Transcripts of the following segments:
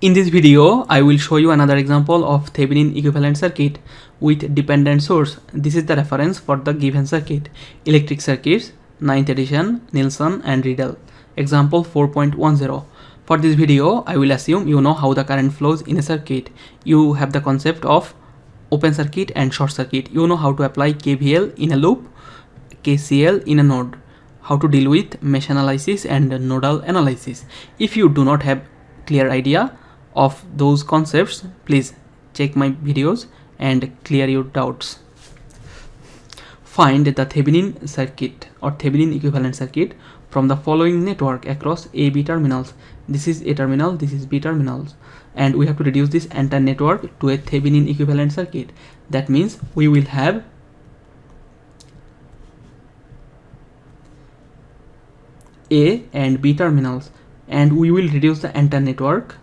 In this video, I will show you another example of Thevenin equivalent circuit with dependent source. This is the reference for the given circuit. Electric circuits, 9th edition, Nilsson and Riedel. Example 4.10. For this video, I will assume you know how the current flows in a circuit. You have the concept of open circuit and short circuit. You know how to apply KVL in a loop, KCL in a node, how to deal with mesh analysis and nodal analysis. If you do not have clear idea, of those concepts please check my videos and clear your doubts. Find the Thevenin circuit or Thevenin equivalent circuit from the following network across A B terminals. This is A terminal this is B terminals. And we have to reduce this entire network to a Thevenin equivalent circuit. That means we will have A and B terminals. And we will reduce the entire network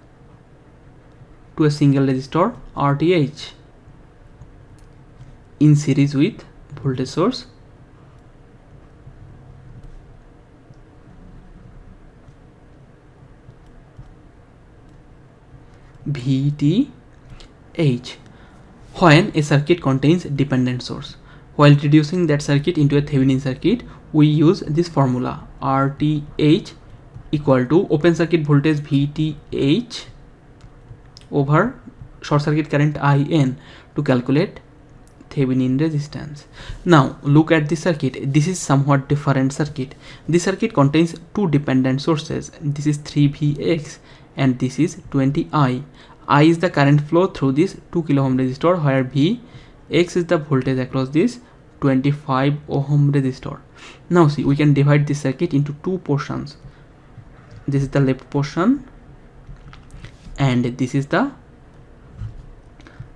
to a single resistor RTH in series with voltage source. VTH when a circuit contains dependent source. While reducing that circuit into a Thevenin circuit, we use this formula RTH equal to open circuit voltage VTH over short circuit current IN to calculate Thevenin resistance. Now look at the circuit. This is somewhat different circuit. This circuit contains two dependent sources. This is 3Vx and this is 20I. I is the current flow through this 2 kilo ohm resistor where Vx is the voltage across this 25 ohm resistor. Now see we can divide this circuit into two portions. This is the left portion and this is the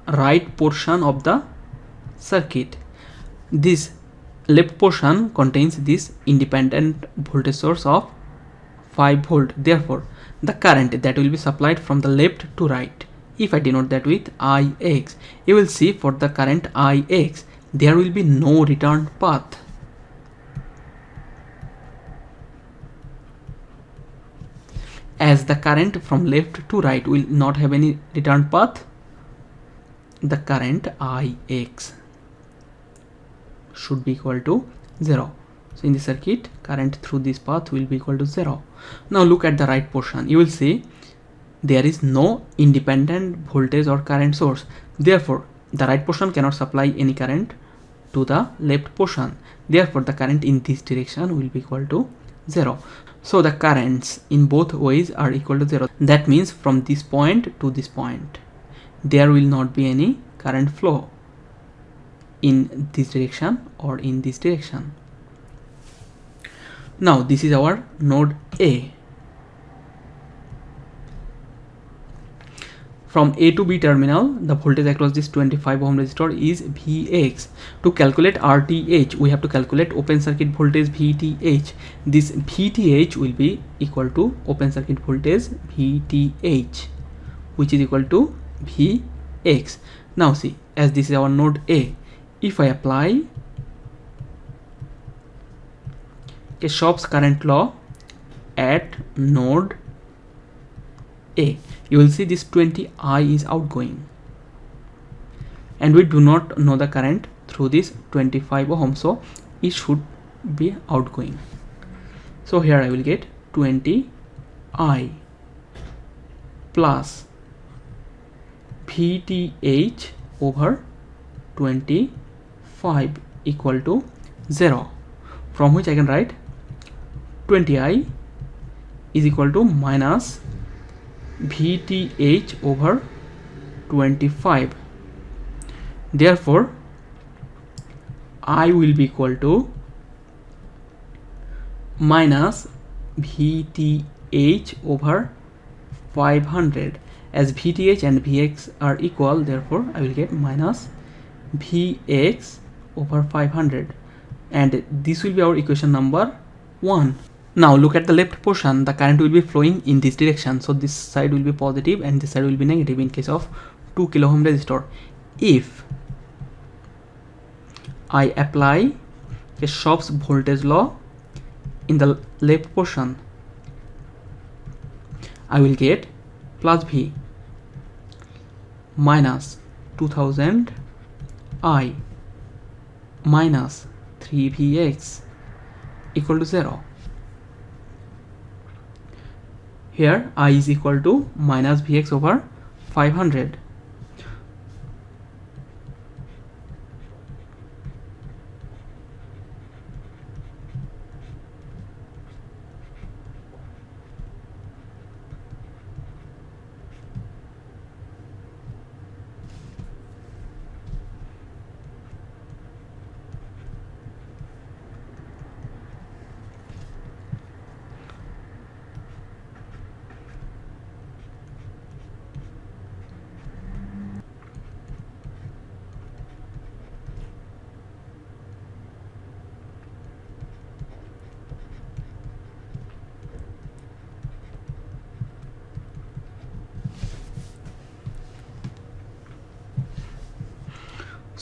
right portion of the circuit. This left portion contains this independent voltage source of 5 volt. Therefore the current that will be supplied from the left to right if I denote that with Ix you will see for the current Ix there will be no return path as the current from left to right will not have any return path. The current Ix should be equal to 0 so in the circuit current through this path will be equal to 0 now look at the right portion. You will see there is no independent voltage or current source. Therefore the right portion cannot supply any current to the left portion. Therefore the current in this direction will be equal to 0 so the currents in both ways are equal to 0. That means from this point to this point, there will not be any current flow in this direction or in this direction. Now this is our node A. From A to B terminal, the voltage across this 25 ohm resistor is Vx. To calculate RTH, we have to calculate open circuit voltage VTH. This VTH will be equal to open circuit voltage VTH, which is equal to Vx. Now see, as this is our node A, if I apply Kirchhoff's current law at node A, you will see this 20i is outgoing. And we do not know the current through this 25 ohm so it should be outgoing. So here I will get 20i plus VTH over 25 equal to 0 from which I can write 20i is equal to minus VTH over 25 therefore I will be equal to minus VTH over 500 as VTH and Vx are equal therefore I will get minus Vx over 500 and this will be our equation number 1 now look at the left portion, the current will be flowing in this direction. So this side will be positive and this side will be negative in case of 2 kilo ohm resistor. If I apply Kirchhoff's voltage law in the left portion, I will get plus V minus 2000 i minus 3vx equal to 0 here i is equal to minus vx over 500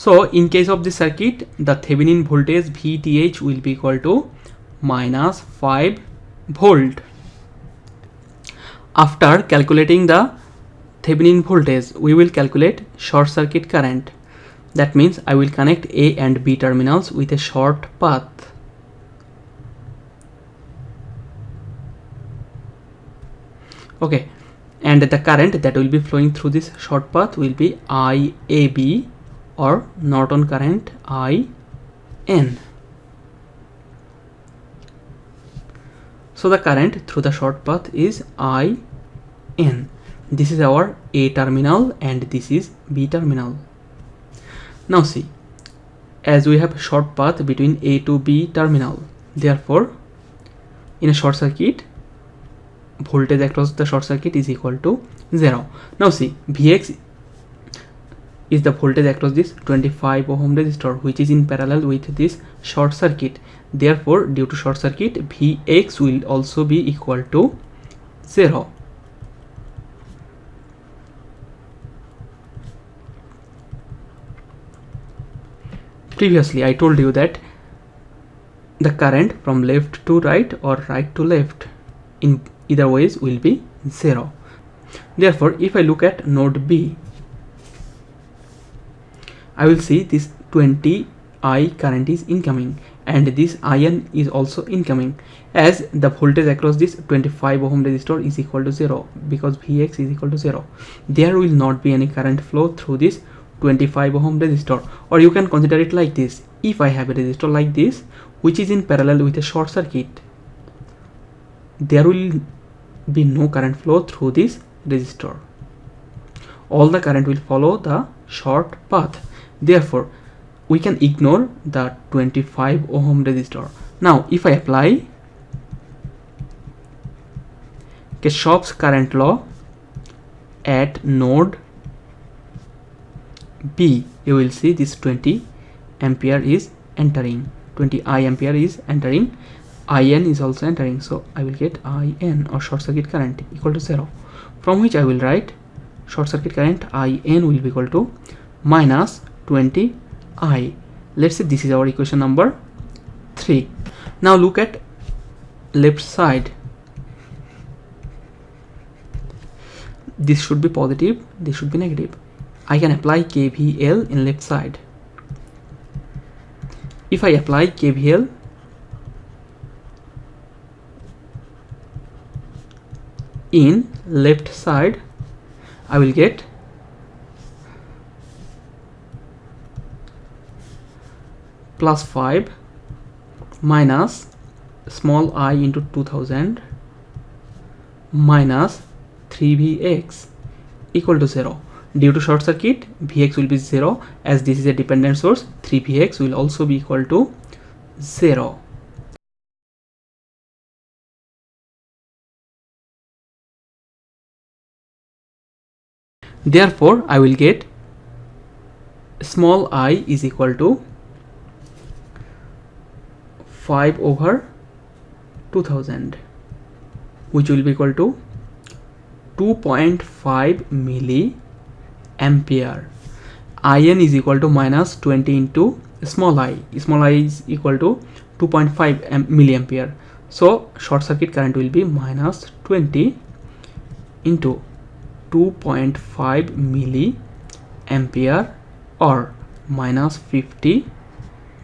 So in case of the circuit, the Thevenin voltage VTH will be equal to minus 5 volt. After calculating the Thevenin voltage, we will calculate short circuit current. That means I will connect A and B terminals with a short path. Okay, and the current that will be flowing through this short path will be IAB or Norton current IN. So the current through the short path is IN. This is our A terminal and this is B terminal. Now see, as we have short path between A to B terminal, therefore in a short circuit, voltage across the short circuit is equal to 0. Now see, Vx is the voltage across this 25 ohm resistor which is in parallel with this short circuit. Therefore due to short circuit vx will also be equal to 0 previously i told you that the current from left to right or right to left in either ways will be 0 therefore if i look at node b I will see this 20 I current is incoming and this IN is also incoming. As the voltage across this 25 ohm resistor is equal to 0 because Vx is equal to 0 there will not be any current flow through this 25 ohm resistor. Or you can consider it like this. If I have a resistor like this which is in parallel with a short circuit there will be no current flow through this resistor. All the current will follow the short path therefore we can ignore the 25 ohm resistor. Now if i apply Kirchhoff's current law at node B you will see this 20 ampere is entering. 20 I ampere is entering. IN is also entering. So I will get IN or short circuit current equal to 0 from which I will write short circuit current IN will be equal to minus 20 i. Let's say this is our equation number 3 now look at left side. This should be positive this should be negative. I can apply KVL in left side. If I apply KVL in left side I will get plus 5 minus small i into 2000 minus 3vx equal to 0 due to short circuit vx will be 0 as this is a dependent source 3vx will also be equal to 0 therefore i will get small i is equal to 5 over 2000 which will be equal to 2.5 milli ampere in is equal to minus 20 into small i. Small i is equal to 2.5 milliampere. So short circuit current will be minus 20 into 2.5 milli ampere or minus 50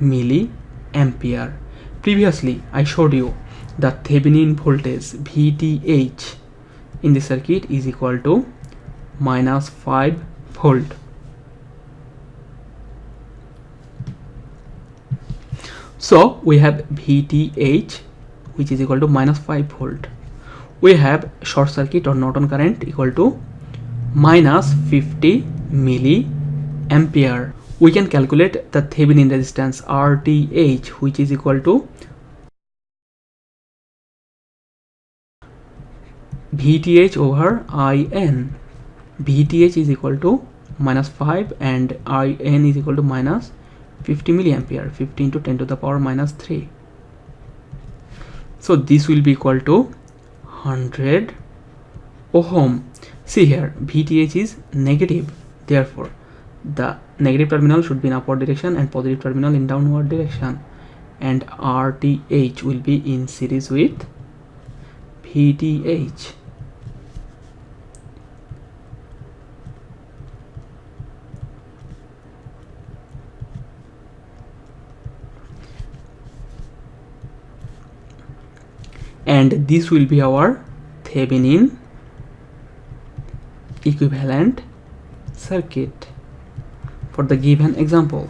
milliampere previously I showed you the Thevenin voltage VTH. In the circuit is equal to minus 5 volt. So we have VTH which is equal to minus 5 volt. We have short circuit or Norton current equal to minus 50 milliampere we can calculate the Thevenin resistance RTH which is equal to VTH over IN VTH is equal to minus 5 and IN is equal to minus 50 milliampere 15 to 10 to the power minus 3 so this will be equal to 100 ohm. See here VTH is negative therefore the negative terminal should be in upward direction and positive terminal in downward direction. And RTH will be in series with VTH and this will be our Thevenin equivalent circuit for the given example